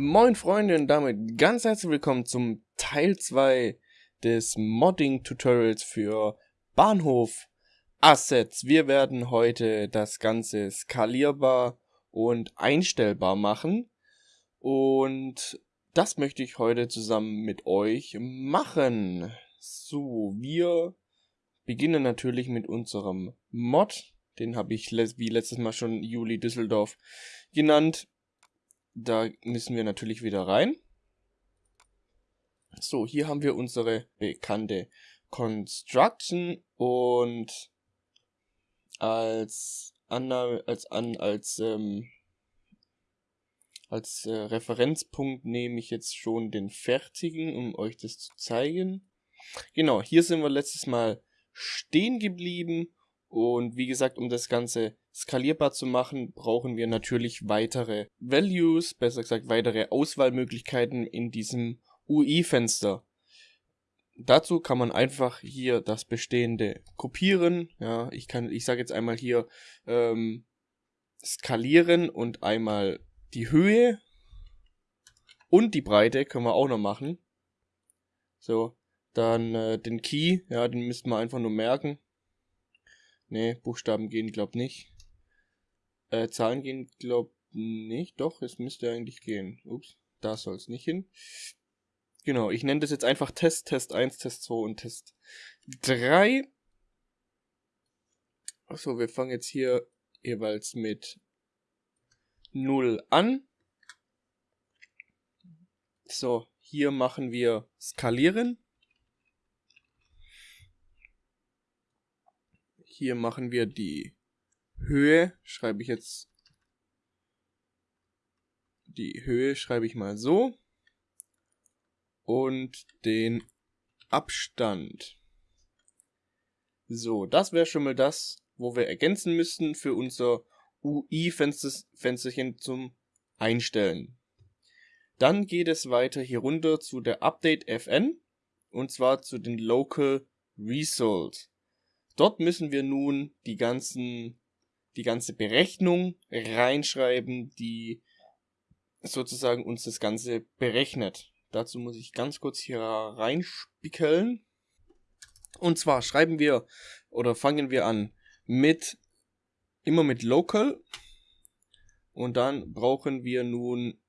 Moin Freunde und damit ganz herzlich willkommen zum Teil 2 des Modding-Tutorials für Bahnhof Assets. Wir werden heute das Ganze skalierbar und einstellbar machen und das möchte ich heute zusammen mit euch machen. So, wir beginnen natürlich mit unserem Mod. Den habe ich wie letztes Mal schon Juli Düsseldorf genannt da müssen wir natürlich wieder rein. So, hier haben wir unsere bekannte Construction und als Anna, als an als ähm, als äh, Referenzpunkt nehme ich jetzt schon den fertigen, um euch das zu zeigen. Genau, hier sind wir letztes Mal stehen geblieben und wie gesagt, um das Ganze skalierbar zu machen, brauchen wir natürlich weitere Values, besser gesagt weitere Auswahlmöglichkeiten in diesem UI-Fenster. Dazu kann man einfach hier das bestehende kopieren. Ja, ich kann, ich sage jetzt einmal hier ähm, skalieren und einmal die Höhe und die Breite können wir auch noch machen. So, dann äh, den Key, ja, den müssten wir einfach nur merken. Ne, Buchstaben gehen, glaub nicht. Äh, Zahlen gehen, glaub nicht. Doch, es müsste eigentlich gehen. Ups, da soll es nicht hin. Genau, ich nenne das jetzt einfach Test, Test 1, Test 2 und Test 3. Achso, wir fangen jetzt hier jeweils mit 0 an. So, hier machen wir skalieren. Hier machen wir die Höhe, schreibe ich jetzt, die Höhe schreibe ich mal so. Und den Abstand. So, das wäre schon mal das, wo wir ergänzen müssten für unser UI-Fensterchen zum Einstellen. Dann geht es weiter hier runter zu der Update FN und zwar zu den Local Results. Dort müssen wir nun die ganzen, die ganze Berechnung reinschreiben, die sozusagen uns das Ganze berechnet. Dazu muss ich ganz kurz hier reinspickeln. Und zwar schreiben wir oder fangen wir an mit immer mit local und dann brauchen wir nun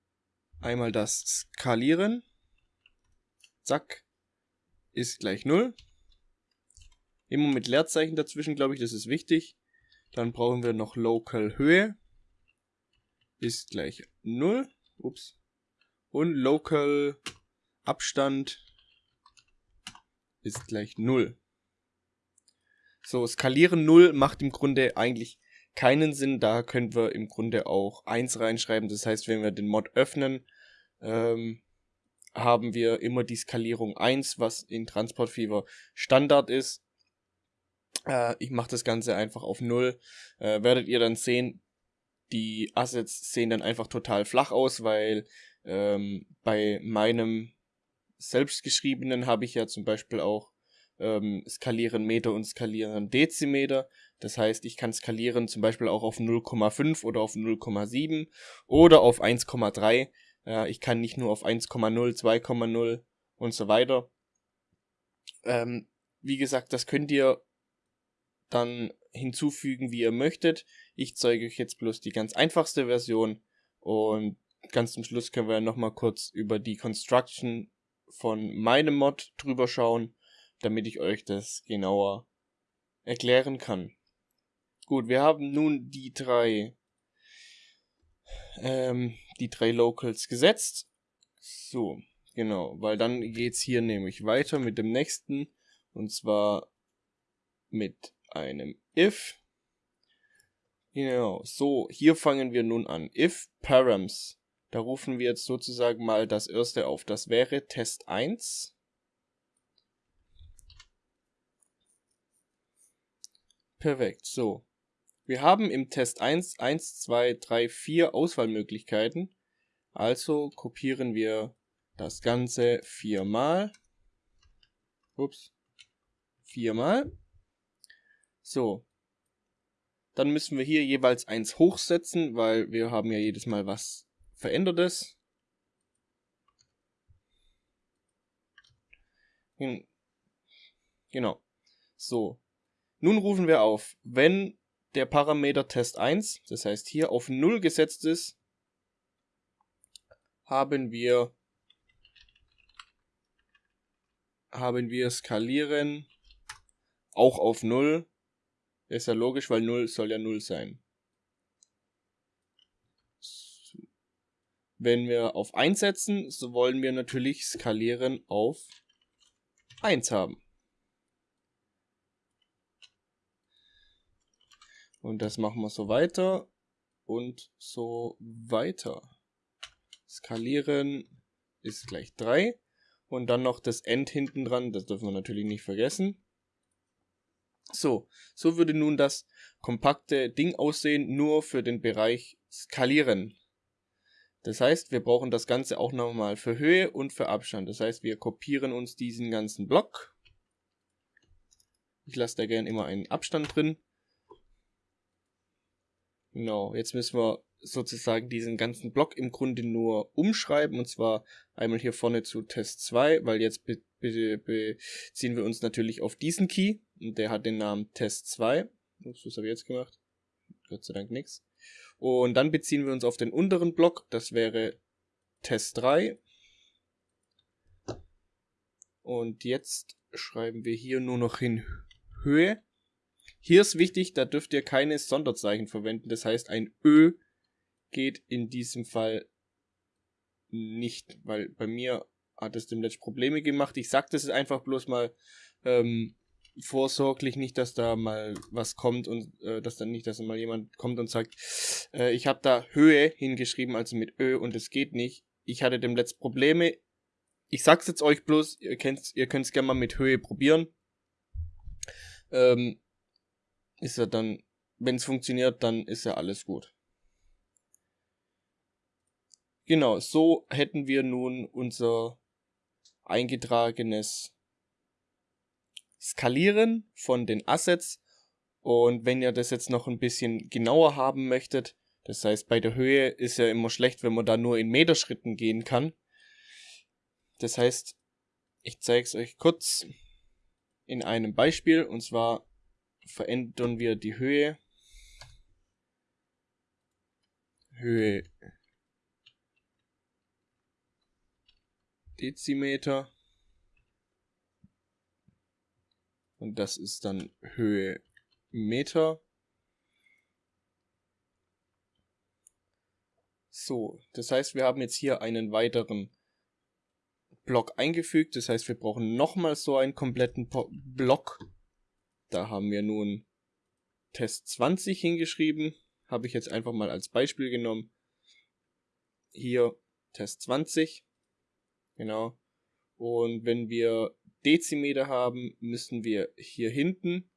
einmal das skalieren. Zack ist gleich 0. Immer mit Leerzeichen dazwischen, glaube ich, das ist wichtig. Dann brauchen wir noch Local Höhe. Ist gleich 0. Ups. Und Local Abstand ist gleich 0. So, skalieren 0 macht im Grunde eigentlich keinen Sinn. Da können wir im Grunde auch 1 reinschreiben. Das heißt, wenn wir den Mod öffnen, ähm, haben wir immer die Skalierung 1, was in Transport Fever Standard ist. Äh, ich mache das Ganze einfach auf 0. Äh, werdet ihr dann sehen, die Assets sehen dann einfach total flach aus, weil ähm, bei meinem selbstgeschriebenen habe ich ja zum Beispiel auch ähm, skalieren Meter und skalieren Dezimeter. Das heißt, ich kann skalieren zum Beispiel auch auf 0,5 oder auf 0,7 oder auf 1,3. Äh, ich kann nicht nur auf 1,0, 2,0 und so weiter. Ähm, wie gesagt, das könnt ihr dann hinzufügen, wie ihr möchtet. Ich zeige euch jetzt bloß die ganz einfachste Version und ganz zum Schluss können wir nochmal kurz über die Construction von meinem Mod drüber schauen, damit ich euch das genauer erklären kann. Gut, wir haben nun die drei ähm, die drei Locals gesetzt. So, genau, weil dann geht's hier nämlich weiter mit dem nächsten und zwar mit einem if. Genau, so, hier fangen wir nun an. If params. Da rufen wir jetzt sozusagen mal das erste auf. Das wäre Test 1. Perfekt, so. Wir haben im Test 1, 1, 2, 3, 4 Auswahlmöglichkeiten. Also kopieren wir das Ganze viermal. Ups. Viermal. So. Dann müssen wir hier jeweils eins hochsetzen, weil wir haben ja jedes Mal was Verändertes. Genau. So. Nun rufen wir auf, wenn der Parameter Test 1, das heißt hier auf 0 gesetzt ist, haben wir haben wir skalieren auch auf 0 ist ja logisch, weil 0 soll ja 0 sein. Wenn wir auf 1 setzen, so wollen wir natürlich skalieren auf 1 haben. Und das machen wir so weiter und so weiter. Skalieren ist gleich 3. Und dann noch das End hinten dran, das dürfen wir natürlich nicht vergessen. So, so würde nun das kompakte Ding aussehen, nur für den Bereich Skalieren. Das heißt, wir brauchen das Ganze auch nochmal für Höhe und für Abstand. Das heißt, wir kopieren uns diesen ganzen Block. Ich lasse da gerne immer einen Abstand drin. Genau, jetzt müssen wir sozusagen diesen ganzen Block im Grunde nur umschreiben. Und zwar einmal hier vorne zu Test 2, weil jetzt be be beziehen wir uns natürlich auf diesen Key. Der hat den Namen Test 2. Ups, was habe ich jetzt gemacht? Gott sei Dank nichts. Und dann beziehen wir uns auf den unteren Block. Das wäre Test 3. Und jetzt schreiben wir hier nur noch hin Höhe. Hier ist wichtig, da dürft ihr keine Sonderzeichen verwenden. Das heißt, ein Ö geht in diesem Fall nicht, weil bei mir hat es dem letzten Probleme gemacht. Ich sag das einfach bloß mal ähm, vorsorglich nicht, dass da mal was kommt und äh, dass dann nicht, dass mal jemand kommt und sagt, äh, ich habe da Höhe hingeschrieben, also mit Ö und es geht nicht. Ich hatte dem letzten Probleme. Ich sag's jetzt euch bloß, ihr könnt's, ihr könnt's gerne mal mit Höhe probieren. Ähm, ist ja dann, wenn es funktioniert, dann ist ja alles gut. Genau, so hätten wir nun unser eingetragenes Skalieren von den Assets. Und wenn ihr das jetzt noch ein bisschen genauer haben möchtet, das heißt bei der Höhe ist ja immer schlecht, wenn man da nur in Meterschritten gehen kann. Das heißt, ich zeige es euch kurz in einem Beispiel. Und zwar verändern wir die Höhe. Höhe Dezimeter. Und das ist dann Höhe Meter. So, das heißt, wir haben jetzt hier einen weiteren Block eingefügt. Das heißt, wir brauchen nochmal so einen kompletten Block. Da haben wir nun Test 20 hingeschrieben. Habe ich jetzt einfach mal als Beispiel genommen. Hier Test 20. Genau. Und wenn wir Dezimeter haben, müssen wir hier hinten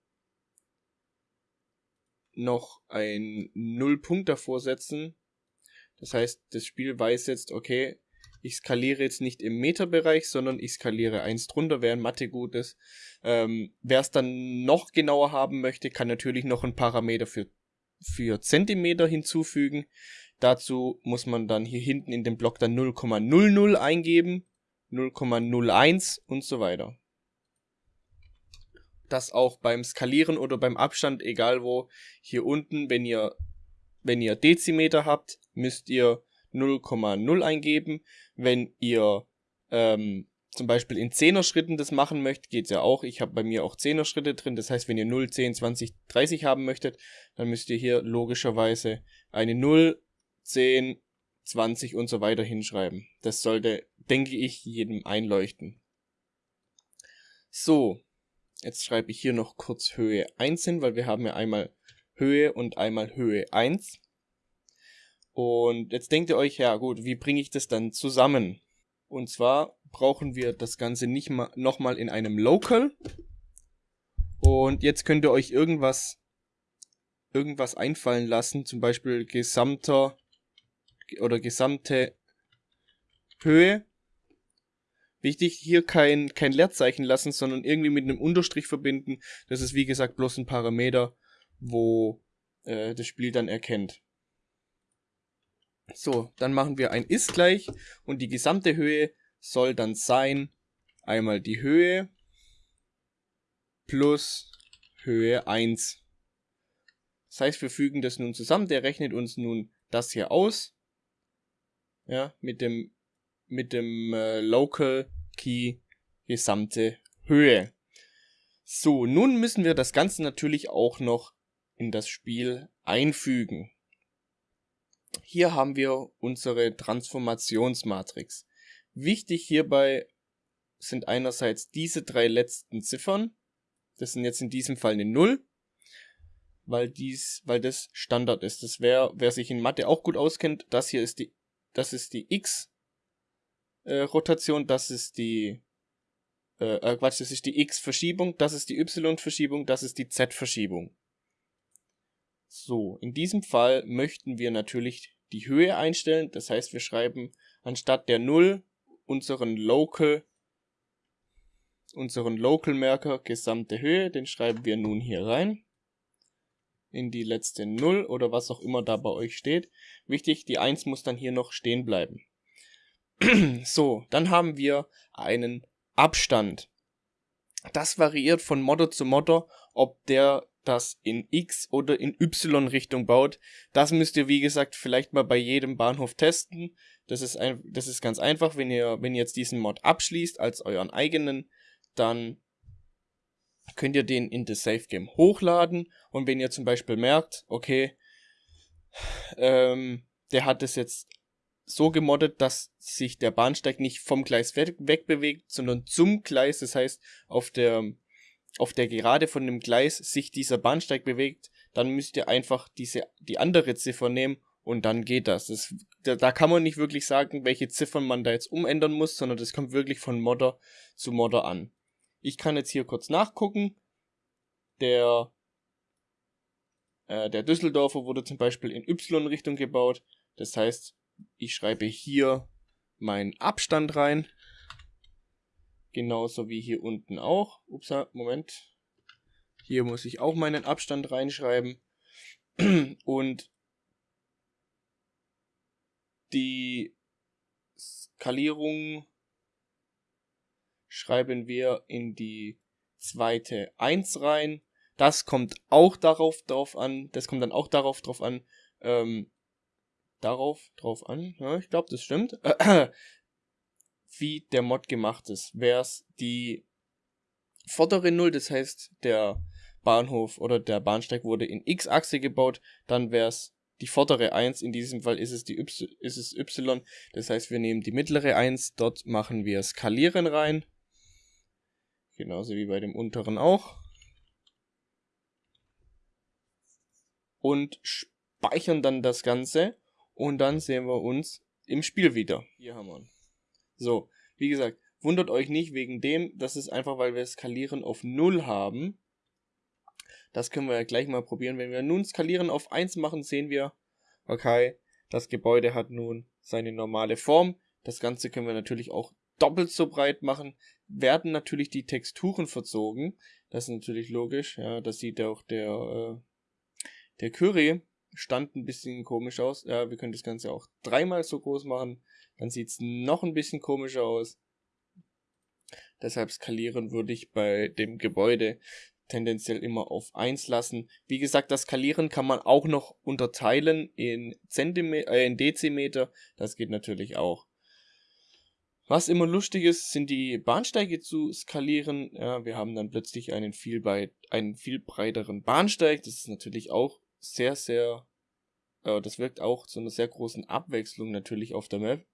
noch ein Nullpunkt davor setzen. Das heißt, das Spiel weiß jetzt, okay, ich skaliere jetzt nicht im Meterbereich, sondern ich skaliere eins drunter, wer in Mathe gut ist. Ähm, wer es dann noch genauer haben möchte, kann natürlich noch einen Parameter für, für Zentimeter hinzufügen. Dazu muss man dann hier hinten in dem Block dann 0,00 eingeben 0,01 und so weiter. Das auch beim Skalieren oder beim Abstand, egal wo, hier unten, wenn ihr, wenn ihr Dezimeter habt, müsst ihr 0,0 eingeben. Wenn ihr ähm, zum Beispiel in 10er Schritten das machen möchtet, geht's ja auch. Ich habe bei mir auch 10er Schritte drin. Das heißt, wenn ihr 0, 10, 20, 30 haben möchtet, dann müsst ihr hier logischerweise eine 0, 10, 20 und so weiter hinschreiben. Das sollte, denke ich, jedem einleuchten. So, jetzt schreibe ich hier noch kurz Höhe 1 hin, weil wir haben ja einmal Höhe und einmal Höhe 1. Und jetzt denkt ihr euch, ja gut, wie bringe ich das dann zusammen? Und zwar brauchen wir das Ganze nicht mal nochmal in einem Local. Und jetzt könnt ihr euch irgendwas, irgendwas einfallen lassen, zum Beispiel gesamter oder gesamte Höhe. Wichtig, hier kein, kein Leerzeichen lassen, sondern irgendwie mit einem Unterstrich verbinden. Das ist wie gesagt bloß ein Parameter, wo äh, das Spiel dann erkennt. So, dann machen wir ein ist gleich und die gesamte Höhe soll dann sein einmal die Höhe plus Höhe 1. Das heißt, wir fügen das nun zusammen. Der rechnet uns nun das hier aus. Ja, mit dem, mit dem äh, Local Key gesamte Höhe. So, nun müssen wir das Ganze natürlich auch noch in das Spiel einfügen. Hier haben wir unsere Transformationsmatrix. Wichtig hierbei sind einerseits diese drei letzten Ziffern. Das sind jetzt in diesem Fall eine 0, weil dies, weil das Standard ist. Das wäre, wer sich in Mathe auch gut auskennt, das hier ist die, das ist die X äh, das ist die äh, äh, Quatsch, das ist die X-Verschiebung, das ist die Y-Verschiebung, das ist die Z-Verschiebung. So, in diesem Fall möchten wir natürlich die Höhe einstellen. Das heißt, wir schreiben anstatt der 0 unseren Local unseren Local Marker gesamte Höhe, den schreiben wir nun hier rein. In die letzte 0 oder was auch immer da bei euch steht. Wichtig, die 1 muss dann hier noch stehen bleiben. so, dann haben wir einen Abstand. Das variiert von Modder zu Modder, ob der das in X oder in Y Richtung baut. Das müsst ihr, wie gesagt, vielleicht mal bei jedem Bahnhof testen. Das ist, ein, das ist ganz einfach, wenn ihr, wenn ihr jetzt diesen Mod abschließt als euren eigenen, dann könnt ihr den in das Safe Game hochladen und wenn ihr zum Beispiel merkt, okay, ähm, der hat es jetzt so gemoddet, dass sich der Bahnsteig nicht vom Gleis weg, wegbewegt, sondern zum Gleis, das heißt auf der auf der Gerade von dem Gleis sich dieser Bahnsteig bewegt, dann müsst ihr einfach diese die andere Ziffer nehmen und dann geht das. das da, da kann man nicht wirklich sagen, welche Ziffern man da jetzt umändern muss, sondern das kommt wirklich von Modder zu Modder an. Ich kann jetzt hier kurz nachgucken. Der, äh, der Düsseldorfer wurde zum Beispiel in Y-Richtung gebaut. Das heißt, ich schreibe hier meinen Abstand rein. Genauso wie hier unten auch. Ups, Moment. Hier muss ich auch meinen Abstand reinschreiben. Und die Skalierung schreiben wir in die zweite 1 rein. Das kommt auch darauf drauf an, das kommt dann auch darauf drauf an, ähm, darauf drauf an, ja, ich glaube, das stimmt, wie der Mod gemacht ist. Wär's die vordere 0, das heißt, der Bahnhof oder der Bahnsteig wurde in X-Achse gebaut, dann wär's die vordere 1, in diesem Fall ist es die y, ist es y, das heißt, wir nehmen die mittlere 1, dort machen wir Skalieren rein Genauso wie bei dem unteren auch. Und speichern dann das Ganze. Und dann sehen wir uns im Spiel wieder. Hier haben wir ihn. So, wie gesagt, wundert euch nicht wegen dem. Das ist einfach, weil wir Skalieren auf 0 haben. Das können wir ja gleich mal probieren. Wenn wir nun Skalieren auf 1 machen, sehen wir, okay, das Gebäude hat nun seine normale Form. Das Ganze können wir natürlich auch doppelt so breit machen, werden natürlich die Texturen verzogen. Das ist natürlich logisch. Ja, das sieht auch der, äh, der Curry stand ein bisschen komisch aus. Ja, wir können das Ganze auch dreimal so groß machen. Dann sieht es noch ein bisschen komischer aus. Deshalb skalieren würde ich bei dem Gebäude tendenziell immer auf 1 lassen. Wie gesagt, das Skalieren kann man auch noch unterteilen in, Zentimeter, äh, in Dezimeter. Das geht natürlich auch. Was immer lustig ist, sind die Bahnsteige zu skalieren. Ja, wir haben dann plötzlich einen viel, breit, einen viel breiteren Bahnsteig. Das ist natürlich auch sehr, sehr, äh, das wirkt auch zu einer sehr großen Abwechslung natürlich auf der Map.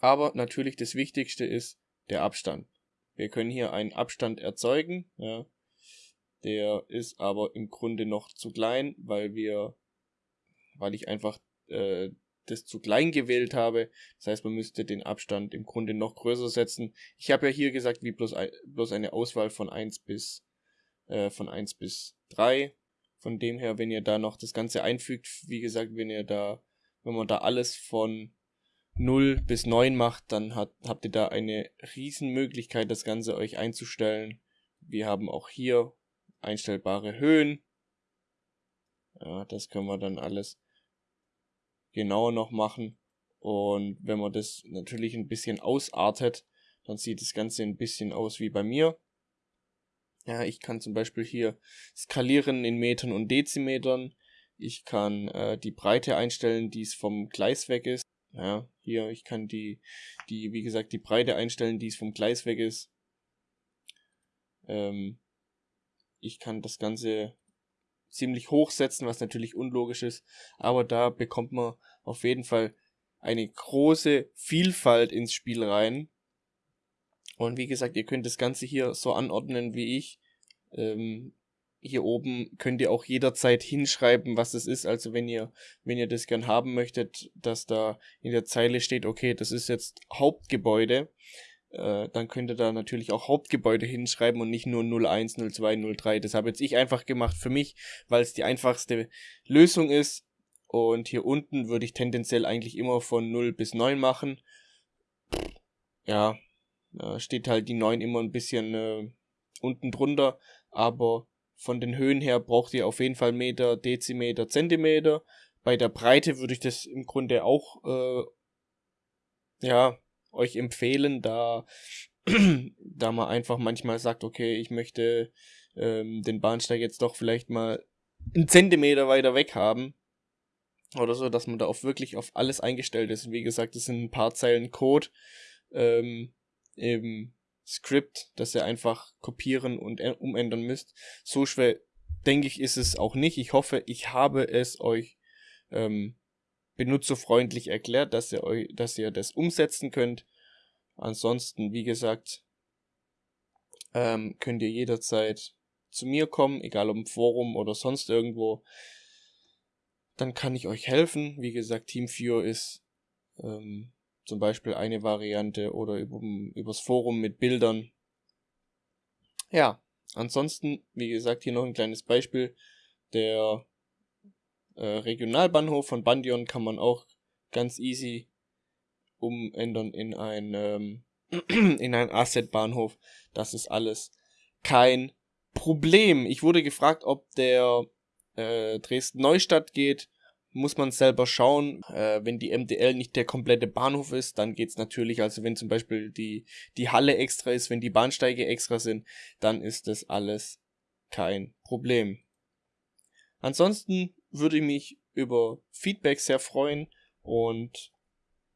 Aber natürlich das Wichtigste ist der Abstand. Wir können hier einen Abstand erzeugen. Ja. Der ist aber im Grunde noch zu klein, weil wir, weil ich einfach äh, das zu klein gewählt habe. Das heißt, man müsste den Abstand im Grunde noch größer setzen. Ich habe ja hier gesagt, wie bloß, ein, bloß eine Auswahl von 1 bis äh, von 1 bis 3. Von dem her, wenn ihr da noch das Ganze einfügt, wie gesagt, wenn ihr da, wenn man da alles von 0 bis 9 macht, dann hat, habt ihr da eine riesen Möglichkeit, das Ganze euch einzustellen. Wir haben auch hier einstellbare Höhen. Ja, das können wir dann alles genauer noch machen. Und wenn man das natürlich ein bisschen ausartet, Dann sieht das Ganze ein bisschen aus wie bei mir. Ja, ich kann zum Beispiel hier skalieren in Metern und Dezimetern. Ich kann äh, die Breite einstellen, die es vom Gleis weg ist. Ja, hier, ich kann die, die, wie gesagt, die Breite einstellen, die es vom Gleis weg ist. Ähm, ich kann das Ganze ziemlich hoch setzen, was natürlich unlogisch ist. Aber da bekommt man auf jeden Fall eine große Vielfalt ins Spiel rein. Und wie gesagt, ihr könnt das Ganze hier so anordnen wie ich. Ähm, hier oben könnt ihr auch jederzeit hinschreiben, was es ist. Also wenn ihr, wenn ihr das gern haben möchtet, dass da in der Zeile steht, okay, das ist jetzt Hauptgebäude, äh, dann könnt ihr da natürlich auch Hauptgebäude hinschreiben und nicht nur 01, 02, 03. Das habe jetzt ich einfach gemacht für mich, weil es die einfachste Lösung ist. Und hier unten würde ich tendenziell eigentlich immer von 0 bis 9 machen. Ja, da steht halt die 9 immer ein bisschen äh, unten drunter, aber von den Höhen her braucht ihr auf jeden Fall Meter, Dezimeter, Zentimeter. Bei der Breite würde ich das im Grunde auch äh, ja, euch empfehlen, da, da man einfach manchmal sagt, okay, ich möchte ähm, den Bahnsteig jetzt doch vielleicht mal einen Zentimeter weiter weg haben. Oder so, dass man da auch wirklich auf alles eingestellt ist. Wie gesagt, es sind ein paar Zeilen Code ähm, im Skript, das ihr einfach kopieren und umändern müsst. So schwer, denke ich, ist es auch nicht. Ich hoffe, ich habe es euch ähm, benutzerfreundlich erklärt, dass ihr euch, dass ihr das umsetzen könnt. Ansonsten, wie gesagt, ähm, könnt ihr jederzeit zu mir kommen, egal ob im Forum oder sonst irgendwo. Dann kann ich euch helfen. Wie gesagt, TeamViewer ist ähm, zum Beispiel eine Variante oder über, übers Forum mit Bildern. Ja, ansonsten, wie gesagt, hier noch ein kleines Beispiel. Der äh, Regionalbahnhof von Bandion kann man auch ganz easy umändern in ein, ähm, in ein Asset-Bahnhof. Das ist alles kein Problem. Ich wurde gefragt, ob der äh, Dresden Neustadt geht muss man selber schauen. Äh, wenn die MDL nicht der komplette Bahnhof ist, dann geht's natürlich, also wenn zum Beispiel die, die Halle extra ist, wenn die Bahnsteige extra sind, dann ist das alles kein Problem. Ansonsten würde ich mich über Feedback sehr freuen und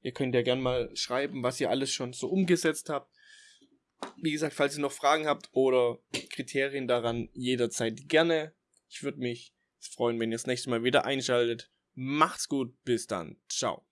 ihr könnt ja gerne mal schreiben, was ihr alles schon so umgesetzt habt. Wie gesagt, falls ihr noch Fragen habt oder Kriterien daran, jederzeit gerne. Ich würde mich freuen, wenn ihr das nächste Mal wieder einschaltet. Macht's gut, bis dann. Ciao.